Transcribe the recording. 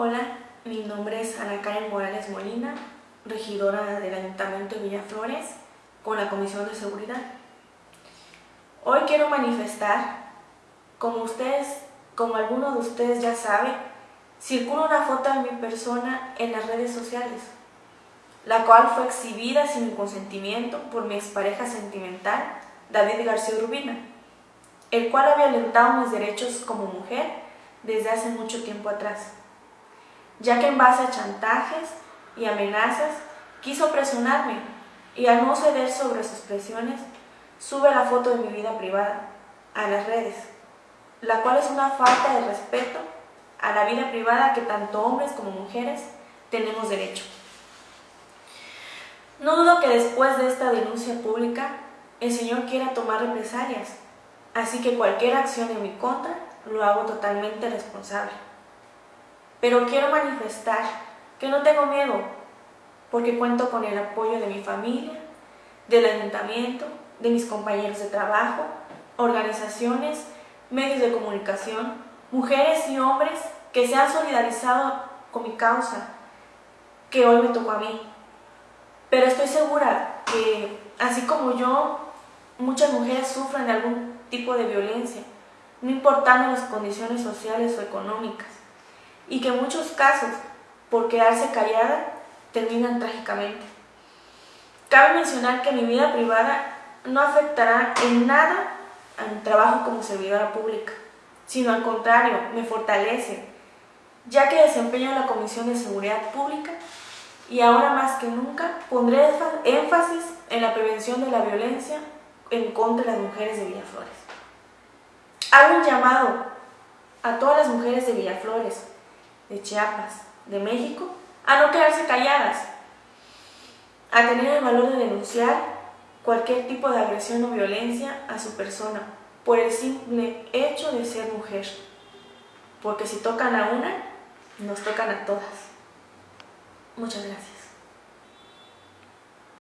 Hola, mi nombre es Ana Karen Morales Molina, regidora del Ayuntamiento de Villaflores con la Comisión de Seguridad. Hoy quiero manifestar, como ustedes, como algunos de ustedes ya saben, circula una foto de mi persona en las redes sociales, la cual fue exhibida sin mi consentimiento por mi expareja sentimental, David García Rubina, el cual ha violentado mis derechos como mujer desde hace mucho tiempo atrás ya que en base a chantajes y amenazas quiso presionarme y al no ceder sobre sus presiones, sube la foto de mi vida privada a las redes, la cual es una falta de respeto a la vida privada que tanto hombres como mujeres tenemos derecho. No dudo que después de esta denuncia pública, el Señor quiera tomar represalias, así que cualquier acción en mi contra lo hago totalmente responsable. Pero quiero manifestar que no tengo miedo, porque cuento con el apoyo de mi familia, del ayuntamiento, de mis compañeros de trabajo, organizaciones, medios de comunicación, mujeres y hombres que se han solidarizado con mi causa, que hoy me tocó a mí. Pero estoy segura que, así como yo, muchas mujeres sufren algún tipo de violencia, no importando las condiciones sociales o económicas y que en muchos casos, por quedarse callada, terminan trágicamente. Cabe mencionar que mi vida privada no afectará en nada a mi trabajo como servidora pública, sino al contrario, me fortalece, ya que desempeño la Comisión de Seguridad Pública y ahora más que nunca pondré énfasis en la prevención de la violencia en contra de las mujeres de Villaflores. Hago un llamado a todas las mujeres de Villaflores, de Chiapas, de México, a no quedarse calladas, a tener el valor de denunciar cualquier tipo de agresión o violencia a su persona por el simple hecho de ser mujer. Porque si tocan a una, nos tocan a todas. Muchas gracias.